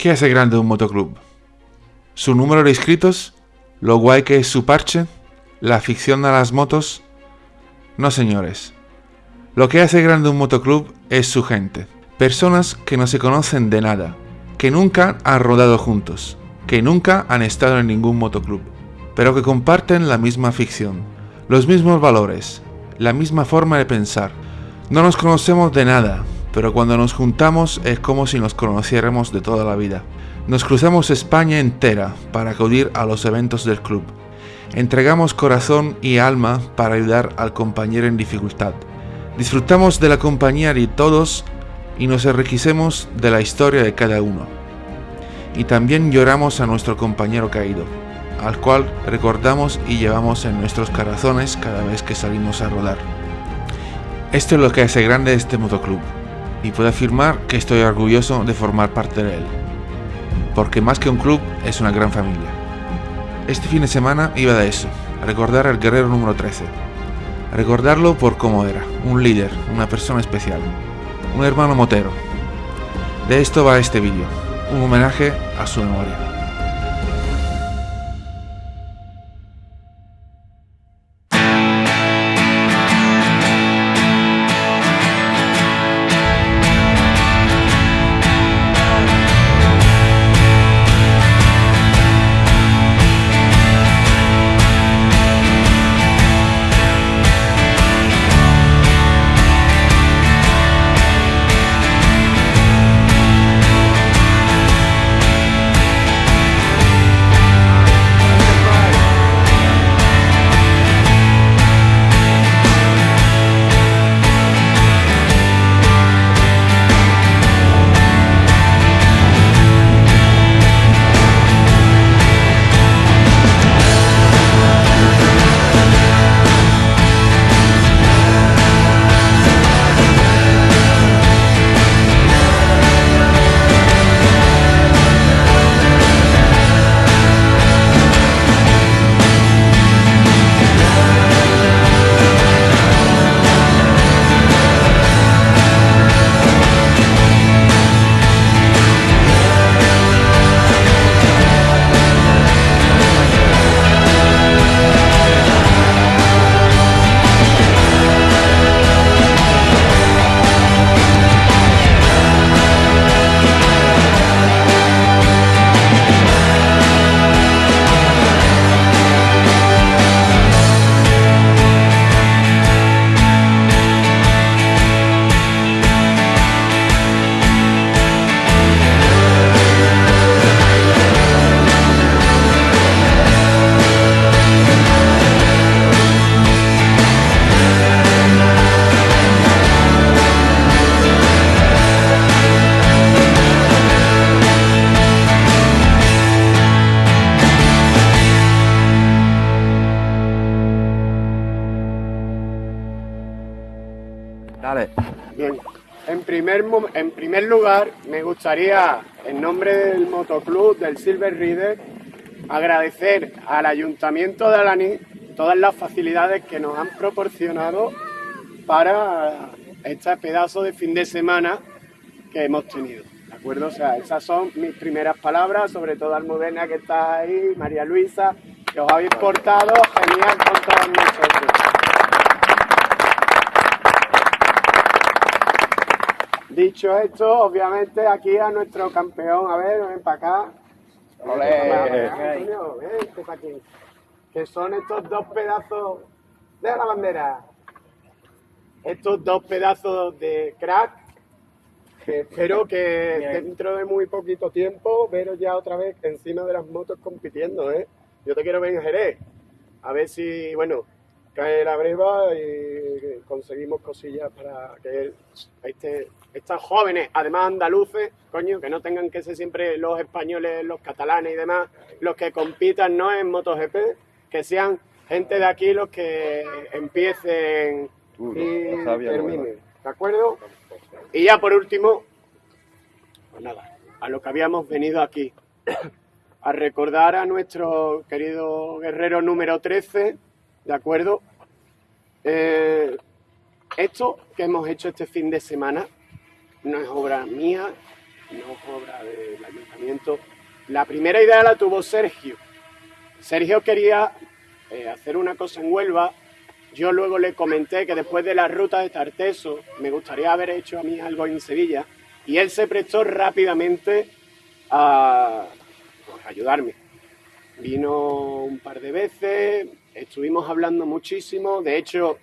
¿Qué hace grande un motoclub? ¿Su número de inscritos? ¿Lo guay que es su parche? ¿La afición a las motos? No señores. Lo que hace grande un motoclub es su gente. Personas que no se conocen de nada, que nunca han rodado juntos, que nunca han estado en ningún motoclub, pero que comparten la misma afición, los mismos valores, la misma forma de pensar. No nos conocemos de nada, pero cuando nos juntamos es como si nos conociéramos de toda la vida. Nos cruzamos España entera para acudir a los eventos del club. Entregamos corazón y alma para ayudar al compañero en dificultad. Disfrutamos de la compañía de todos y nos enriquecemos de la historia de cada uno. Y también lloramos a nuestro compañero caído, al cual recordamos y llevamos en nuestros corazones cada vez que salimos a rodar. Esto es lo que hace grande este motoclub y puedo afirmar que estoy orgulloso de formar parte de él, porque más que un club es una gran familia. Este fin de semana iba de eso, a recordar al guerrero número 13, a recordarlo por cómo era, un líder, una persona especial, un hermano motero. De esto va este vídeo, un homenaje a su memoria. Primer, en primer lugar me gustaría, en nombre del motoclub del Silver Rider, agradecer al Ayuntamiento de Alaní todas las facilidades que nos han proporcionado para este pedazo de fin de semana que hemos tenido. ¿De acuerdo? O sea, esas son mis primeras palabras, sobre todo Almudena que está ahí, María Luisa, que os habéis portado genial con todos nosotros. Dicho esto, obviamente aquí a nuestro campeón, a ver, ven para acá. Para aquí. Que son estos dos pedazos de la bandera. Estos dos pedazos de crack. Que espero que dentro de muy poquito tiempo veros ya otra vez encima de las motos compitiendo, ¿eh? Yo te quiero ver en Jerez. A ver si, bueno, cae la breva y conseguimos cosillas para que este, estos jóvenes, además andaluces, coño, que no tengan que ser siempre los españoles, los catalanes y demás, los que compitan no en MotoGP, que sean gente de aquí los que empiecen y terminen. ¿De acuerdo? Y ya por último, pues nada, a lo que habíamos venido aquí, a recordar a nuestro querido guerrero número 13, ¿de acuerdo? Eh, esto que hemos hecho este fin de semana no es obra mía, no es obra del ayuntamiento. La primera idea la tuvo Sergio. Sergio quería eh, hacer una cosa en Huelva. Yo luego le comenté que después de la ruta de Tarteso me gustaría haber hecho a mí algo en Sevilla y él se prestó rápidamente a pues, ayudarme. Vino un par de veces, estuvimos hablando muchísimo. De hecho,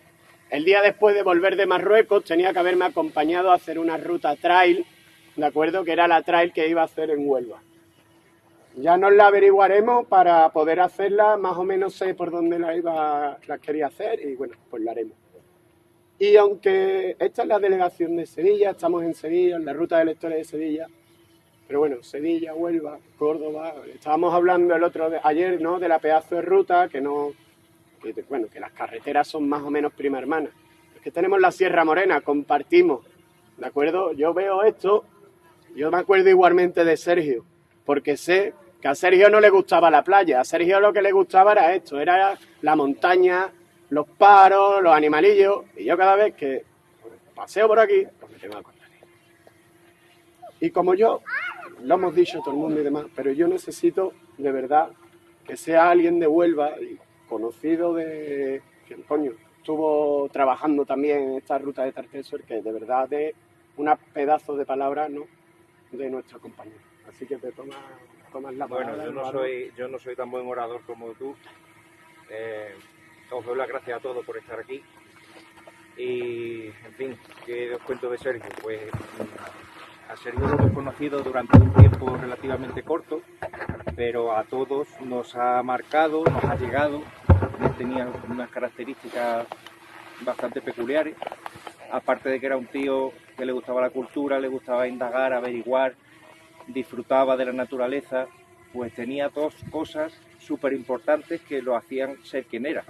el día después de volver de Marruecos tenía que haberme acompañado a hacer una ruta trail, ¿de acuerdo? Que era la trail que iba a hacer en Huelva. Ya nos la averiguaremos para poder hacerla, más o menos sé por dónde la iba, la quería hacer y bueno, pues la haremos. Y aunque esta es la delegación de Sevilla, estamos en Sevilla, en la ruta de lectores de Sevilla, pero bueno, Sevilla, Huelva, Córdoba, estábamos hablando el otro de, ayer, ¿no? De la pedazo de ruta, que no, que, bueno, que las carreteras son más o menos prima hermana. Es que tenemos la Sierra Morena, compartimos, ¿de acuerdo? Yo veo esto, yo me acuerdo igualmente de Sergio, porque sé que a Sergio no le gustaba la playa, a Sergio lo que le gustaba era esto, era la montaña, los paros, los animalillos, y yo cada vez que paseo por aquí, pues me tengo que. Y como yo lo hemos dicho todo el mundo y demás, pero yo necesito de verdad que sea alguien de Huelva, conocido de, que coño, estuvo trabajando también en esta ruta de Tartesor, que de verdad es un pedazo de palabras ¿no? de nuestra compañía. Así que te tomas, tomas la palabra. Bueno, yo no, soy, yo no soy tan buen orador como tú. Eh, os doy las gracias a todos por estar aquí. Y, en fin, ¿qué os cuento de Sergio? Pues a Sergio lo hemos conocido durante un tiempo relativamente corto, pero a todos nos ha marcado, nos ha llegado, tenía unas características bastante peculiares, aparte de que era un tío que le gustaba la cultura, le gustaba indagar, averiguar, disfrutaba de la naturaleza, pues tenía dos cosas súper importantes que lo hacían ser quien era.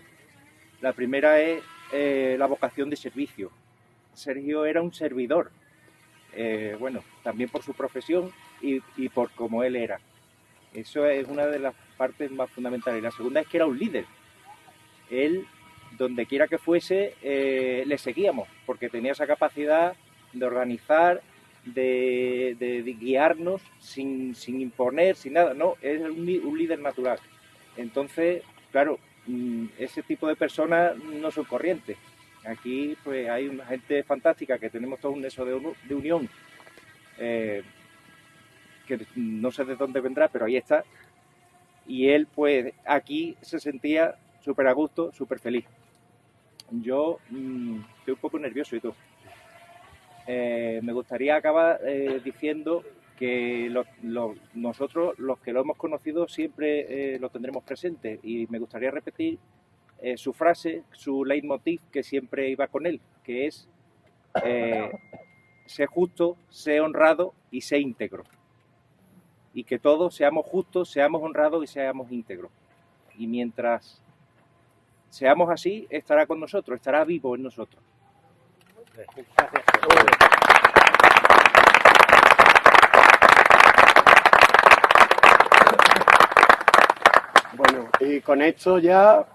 La primera es eh, la vocación de servicio. Sergio era un servidor, eh, bueno, también por su profesión y, por cómo él era. Eso es una de las partes más fundamentales. La segunda es que era un líder. Él, donde quiera que fuese, eh, le seguíamos, porque tenía esa capacidad de organizar, de, guiarnos sin, imponer, sin nada. No, es un, líder natural. Entonces, claro, mm, ese tipo de personas no son corrientes. Aquí pues hay una gente fantástica que tenemos todo un eso de, unión eh, que no sé de dónde vendrá, pero ahí está. Y él pues aquí se sentía súper a gusto, súper feliz. Yo mm, estoy un poco nervioso y todo. Eh, me gustaría acabar eh, diciendo que nosotros, los que lo hemos conocido, siempre lo tendremos presente. Y me gustaría repetir eh, su frase, su leitmotiv que siempre iba con él, que es eh, sé justo, sé honrado y sé íntegro. Y que todos seamos justos, seamos honrados y seamos íntegros. Y mientras seamos así, estará con nosotros, estará vivo en nosotros. Bueno, y con esto ya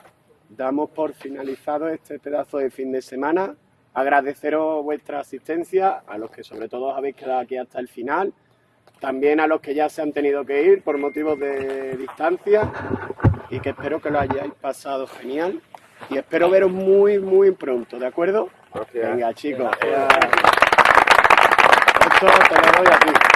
damos por finalizado este pedazo de fin de semana. Agradeceros vuestra asistencia, a los que sobre todo habéis quedado aquí hasta el final, también a los que ya se han tenido que ir por motivos de distancia y que espero que lo hayáis pasado genial y espero veros muy, muy pronto, ¿de acuerdo? Venga, chicos. Esto te lo doy. It's